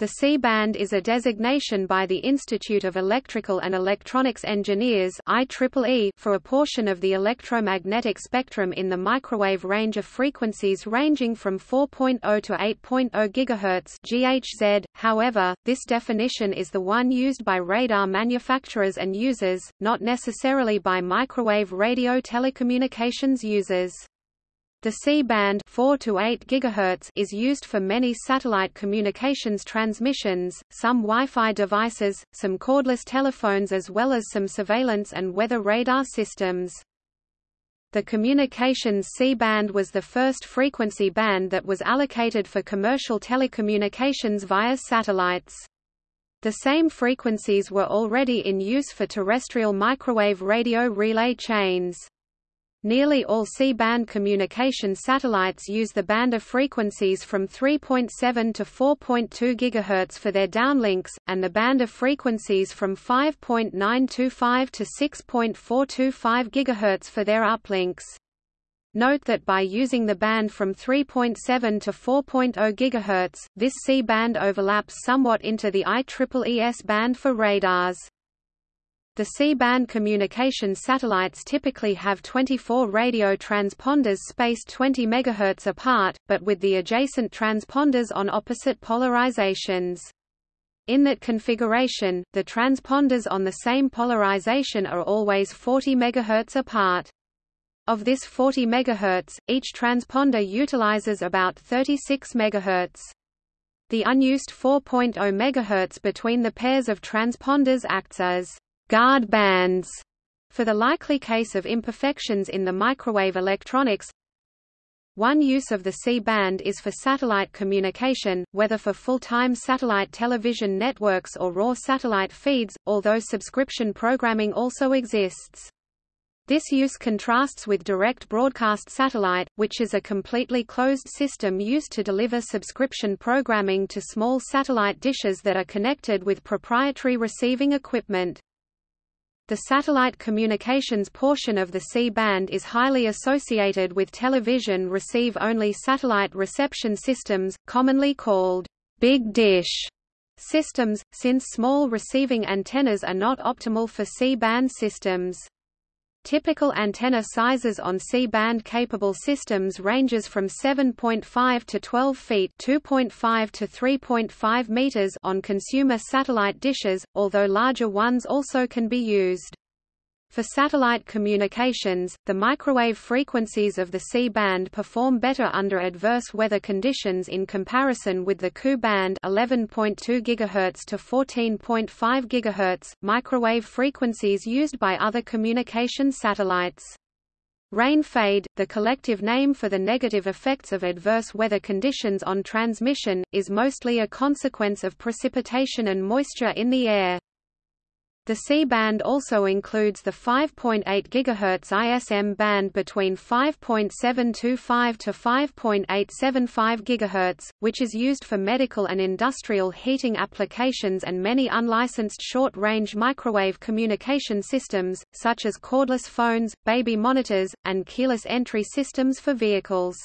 The C-band is a designation by the Institute of Electrical and Electronics Engineers IEEE for a portion of the electromagnetic spectrum in the microwave range of frequencies ranging from 4.0 to 8.0 GHz GHz. However, this definition is the one used by radar manufacturers and users, not necessarily by microwave radio telecommunications users. The C-band 4 to 8 GHz is used for many satellite communications transmissions, some Wi-Fi devices, some cordless telephones as well as some surveillance and weather radar systems. The communications C-band was the first frequency band that was allocated for commercial telecommunications via satellites. The same frequencies were already in use for terrestrial microwave radio relay chains. Nearly all C-band communication satellites use the band of frequencies from 3.7 to 4.2 GHz for their downlinks, and the band of frequencies from 5.925 to 6.425 GHz for their uplinks. Note that by using the band from 3.7 to 4.0 GHz, this C-band overlaps somewhat into the IEEE S-band for radars. The C-band communication satellites typically have 24 radio transponders spaced 20 MHz apart, but with the adjacent transponders on opposite polarizations. In that configuration, the transponders on the same polarization are always 40 MHz apart. Of this 40 MHz, each transponder utilizes about 36 MHz. The unused 4.0 MHz between the pairs of transponders acts as guard bands for the likely case of imperfections in the microwave electronics. One use of the C-band is for satellite communication, whether for full-time satellite television networks or raw satellite feeds, although subscription programming also exists. This use contrasts with direct broadcast satellite, which is a completely closed system used to deliver subscription programming to small satellite dishes that are connected with proprietary receiving equipment. The satellite communications portion of the C-band is highly associated with television receive-only satellite reception systems, commonly called big dish systems, since small receiving antennas are not optimal for C-band systems. Typical antenna sizes on C-band capable systems ranges from 7.5 to 12 feet (2.5 to 3.5 meters) on consumer satellite dishes, although larger ones also can be used. For satellite communications, the microwave frequencies of the C-band perform better under adverse weather conditions in comparison with the Ku-band 11.2 GHz to 14.5 GHz, microwave frequencies used by other communication satellites. Rain fade, the collective name for the negative effects of adverse weather conditions on transmission, is mostly a consequence of precipitation and moisture in the air. The C-band also includes the 5.8 GHz ISM band between 5.725 to 5.875 GHz, which is used for medical and industrial heating applications and many unlicensed short-range microwave communication systems, such as cordless phones, baby monitors, and keyless entry systems for vehicles.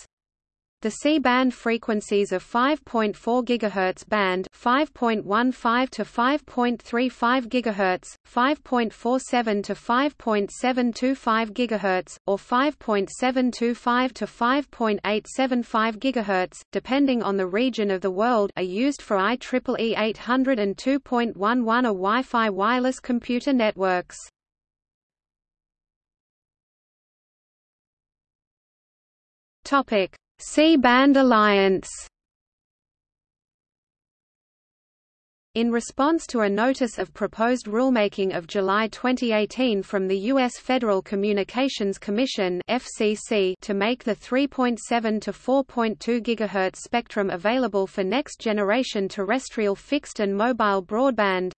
The C-band frequencies of 5.4 GHz band 5.15 to 5.35 GHz, 5.47 to 5.725 GHz, or 5.725 to 5.875 GHz, depending on the region of the world are used for IEEE 802.11 or Wi-Fi wireless computer networks. Topic C-band alliance In response to a notice of proposed rulemaking of July 2018 from the U.S. Federal Communications Commission FCC to make the 3.7 to 4.2 GHz spectrum available for next-generation terrestrial fixed and mobile broadband,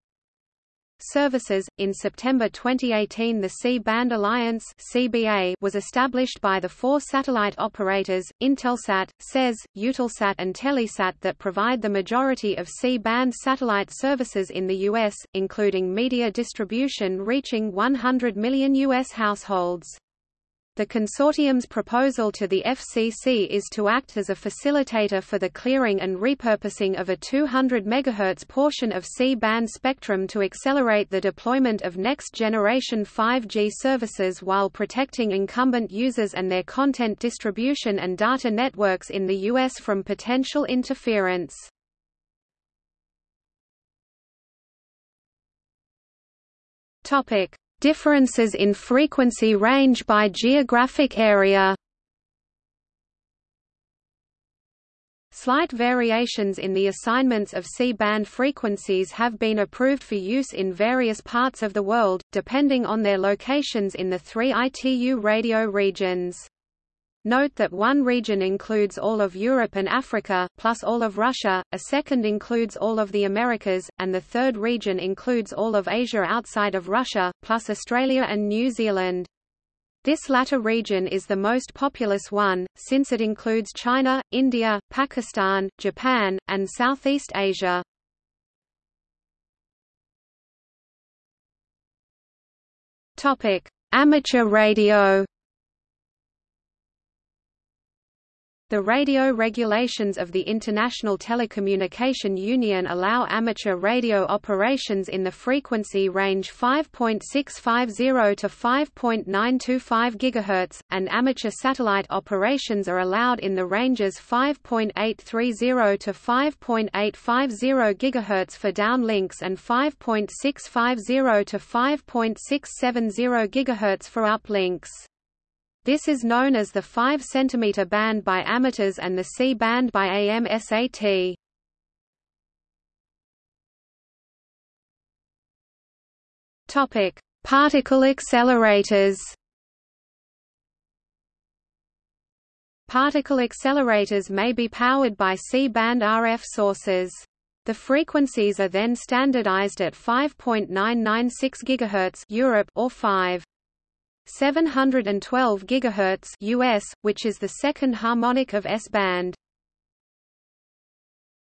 services. In September 2018, the C-band Alliance (CBA) was established by the four satellite operators Intelsat, SES, Eutelsat, and Telesat that provide the majority of C-band satellite services in the US, including media distribution reaching 100 million US households. The consortium's proposal to the FCC is to act as a facilitator for the clearing and repurposing of a 200 MHz portion of C-band spectrum to accelerate the deployment of next-generation 5G services while protecting incumbent users and their content distribution and data networks in the U.S. from potential interference. Differences in frequency range by geographic area Slight variations in the assignments of C-band frequencies have been approved for use in various parts of the world, depending on their locations in the three ITU radio regions. Note that one region includes all of Europe and Africa, plus all of Russia, a second includes all of the Americas, and the third region includes all of Asia outside of Russia, plus Australia and New Zealand. This latter region is the most populous one, since it includes China, India, Pakistan, Japan, and Southeast Asia. Amateur radio The radio regulations of the International Telecommunication Union allow amateur radio operations in the frequency range 5.650 to 5.925 GHz, and amateur satellite operations are allowed in the ranges 5.830 to 5.850 GHz for downlinks and 5.650 to 5.670 GHz for uplinks. This is known as the 5 cm band by amateurs and the C band by AMSAT. Topic: Particle accelerators. Particle accelerators may be powered by C-band RF sources. The frequencies are then standardized at 5.996 GHz Europe or 5. 712 GHz US, which is the second harmonic of S-band.